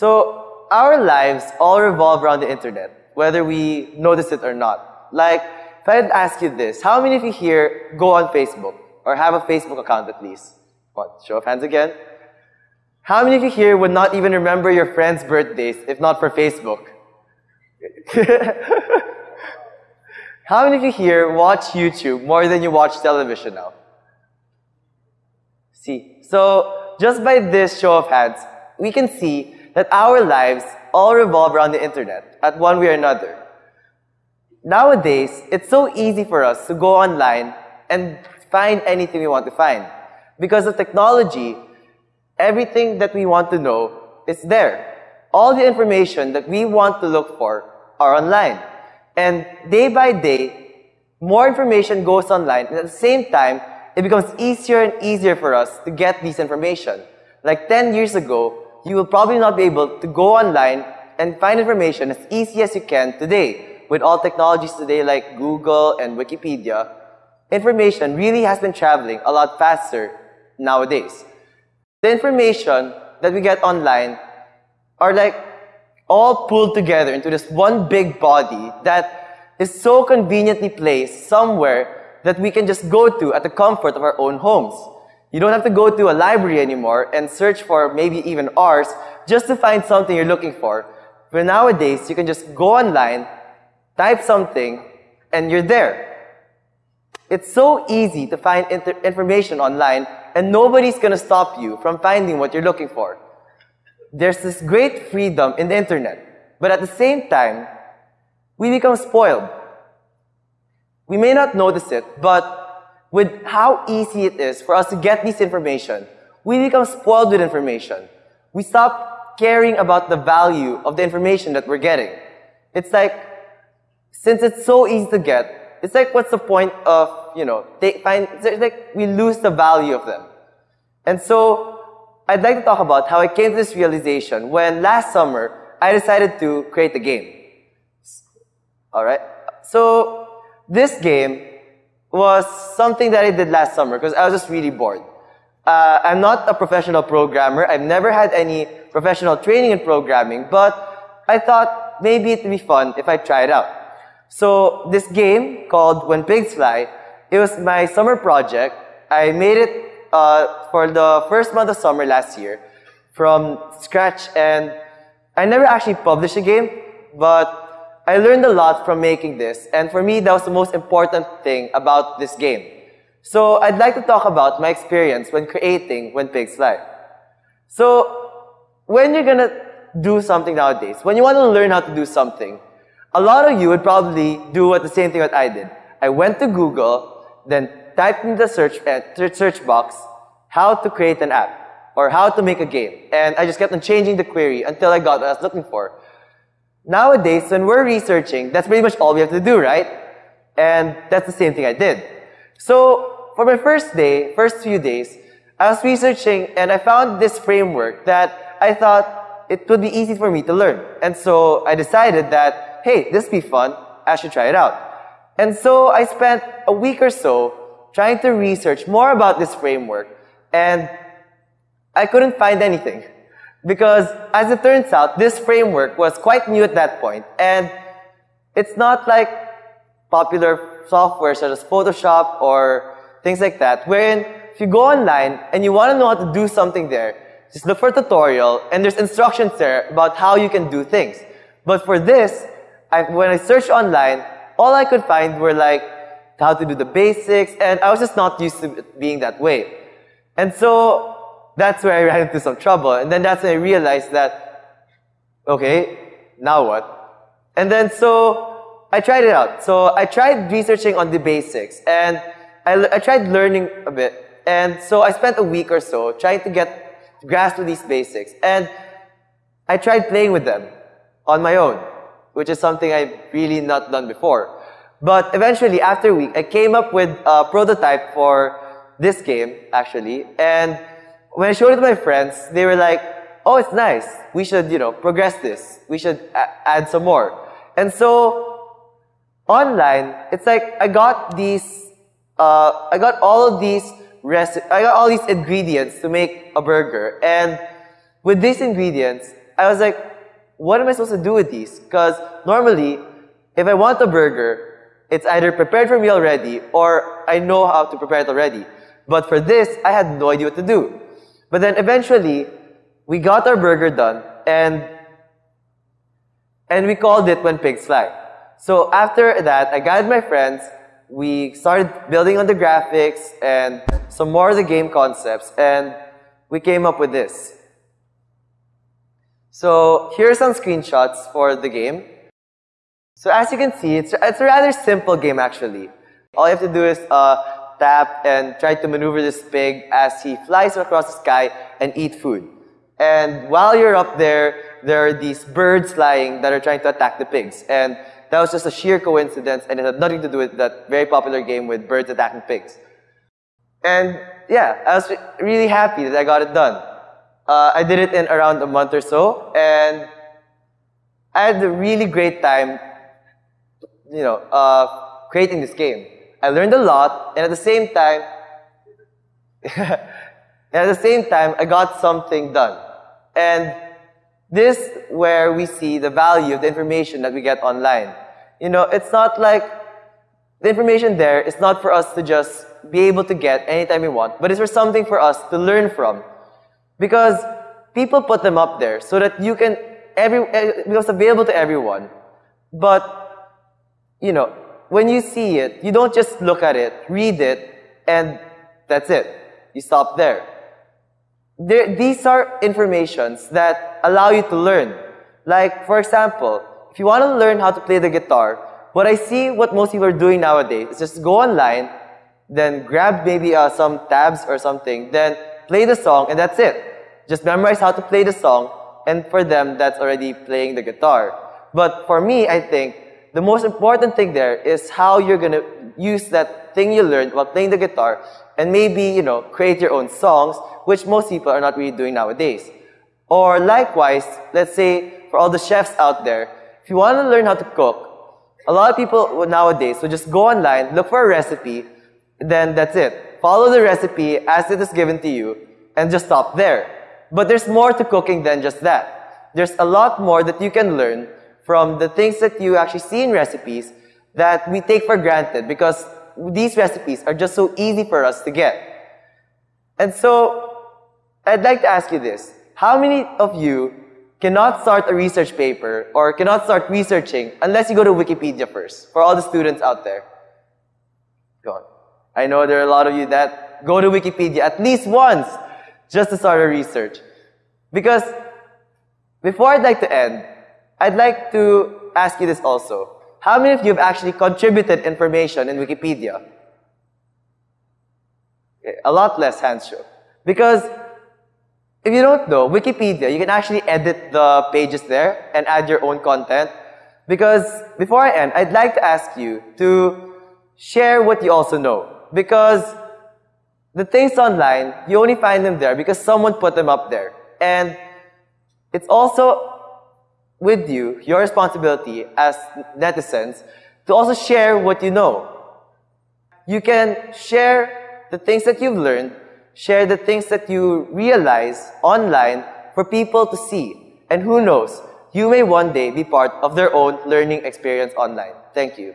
So our lives all revolve around the internet, whether we notice it or not. Like, if I ask you this, how many of you here go on Facebook or have a Facebook account at least? What? Show of hands again. How many of you here would not even remember your friends' birthdays if not for Facebook? How many of you here watch YouTube more than you watch television now? See, so just by this show of hands, we can see that our lives all revolve around the internet at one way or another. Nowadays, it's so easy for us to go online and find anything we want to find. Because of technology, everything that we want to know is there. All the information that we want to look for are online. And day by day, more information goes online. And at the same time, it becomes easier and easier for us to get this information. Like 10 years ago, you will probably not be able to go online and find information as easy as you can today. With all technologies today like Google and Wikipedia, information really has been traveling a lot faster nowadays. The information that we get online are like all pulled together into this one big body that is so conveniently placed somewhere that we can just go to at the comfort of our own homes. You don't have to go to a library anymore and search for maybe even hours just to find something you're looking for. But nowadays, you can just go online, type something, and you're there. It's so easy to find information online and nobody's gonna stop you from finding what you're looking for. There's this great freedom in the internet, but at the same time, we become spoiled. We may not notice it, but with how easy it is for us to get this information, we become spoiled with information. We stop caring about the value of the information that we're getting. It's like, since it's so easy to get, it's like, what's the point of you know, they find, it's like we lose the value of them. And so, I'd like to talk about how I came to this realization when last summer, I decided to create a game. Alright? So, this game was something that I did last summer because I was just really bored. Uh, I'm not a professional programmer. I've never had any professional training in programming, but I thought maybe it'd be fun if I try it out. So this game called When Pigs Fly it was my summer project. I made it uh, for the first month of summer last year from scratch and I never actually published a game, but I learned a lot from making this. And for me, that was the most important thing about this game. So I'd like to talk about my experience when creating When Pigs Fly. So when you're gonna do something nowadays, when you want to learn how to do something, a lot of you would probably do what the same thing that I did. I went to Google then type in the search, uh, search box how to create an app or how to make a game. And I just kept on changing the query until I got what I was looking for. Nowadays, when we're researching, that's pretty much all we have to do, right? And that's the same thing I did. So, for my first day, first few days, I was researching and I found this framework that I thought it would be easy for me to learn. And so I decided that, hey, this be fun, I should try it out. And so I spent a week or so trying to research more about this framework and I couldn't find anything. Because as it turns out, this framework was quite new at that point and it's not like popular software such as Photoshop or things like that, wherein if you go online and you want to know how to do something there, just look for a tutorial and there's instructions there about how you can do things. But for this, I, when I searched online, all I could find were like how to do the basics, and I was just not used to being that way. And so that's where I ran into some trouble. And then that's when I realized that, okay, now what? And then so I tried it out. So I tried researching on the basics, and I, I tried learning a bit. And so I spent a week or so trying to get grasp of these basics. And I tried playing with them on my own which is something I've really not done before. But eventually, after a week, I came up with a prototype for this game, actually. And when I showed it to my friends, they were like, oh, it's nice. We should, you know, progress this. We should add some more. And so, online, it's like I got these, uh, I got all of these reci- I got all these ingredients to make a burger. And with these ingredients, I was like, what am I supposed to do with these? Because normally, if I want a burger, it's either prepared for me already or I know how to prepare it already. But for this, I had no idea what to do. But then eventually, we got our burger done and and we called it When Pigs Fly. So after that, I gathered my friends, we started building on the graphics and some more of the game concepts, and we came up with this. So here are some screenshots for the game. So as you can see, it's, it's a rather simple game actually. All you have to do is uh, tap and try to maneuver this pig as he flies across the sky and eat food. And while you're up there, there are these birds flying that are trying to attack the pigs. And that was just a sheer coincidence and it had nothing to do with that very popular game with birds attacking pigs. And yeah, I was really happy that I got it done. Uh, I did it in around a month or so, and I had a really great time, you know, uh, creating this game. I learned a lot, and at the same time, at the same time, I got something done. And this where we see the value of the information that we get online. You know, it's not like the information there is not for us to just be able to get anytime we want, but it's for something for us to learn from. Because people put them up there so that you can, every, eh, it becomes available to everyone. But, you know, when you see it, you don't just look at it, read it, and that's it. You stop there there, these are informations that allow you to learn. Like, for example, if you want to learn how to play the guitar, what I see what most people are doing nowadays is just go online, then grab maybe uh, some tabs or something, then play the song, and that's it. Just memorize how to play the song, and for them, that's already playing the guitar. But for me, I think the most important thing there is how you're going to use that thing you learned while playing the guitar and maybe, you know, create your own songs, which most people are not really doing nowadays. Or likewise, let's say for all the chefs out there, if you want to learn how to cook, a lot of people nowadays will just go online, look for a recipe, then that's it. Follow the recipe as it is given to you, and just stop there. But there's more to cooking than just that. There's a lot more that you can learn from the things that you actually see in recipes that we take for granted because these recipes are just so easy for us to get. And so, I'd like to ask you this. How many of you cannot start a research paper or cannot start researching unless you go to Wikipedia first, for all the students out there? Go on. I know there are a lot of you that go to Wikipedia at least once just to start a research. Because before I'd like to end, I'd like to ask you this also. How many of you have actually contributed information in Wikipedia? Okay, a lot less hands show. Because if you don't know, Wikipedia, you can actually edit the pages there and add your own content. Because before I end, I'd like to ask you to share what you also know. Because the things online, you only find them there because someone put them up there. And it's also with you, your responsibility as netizens, to also share what you know. You can share the things that you've learned, share the things that you realize online for people to see. And who knows, you may one day be part of their own learning experience online. Thank you.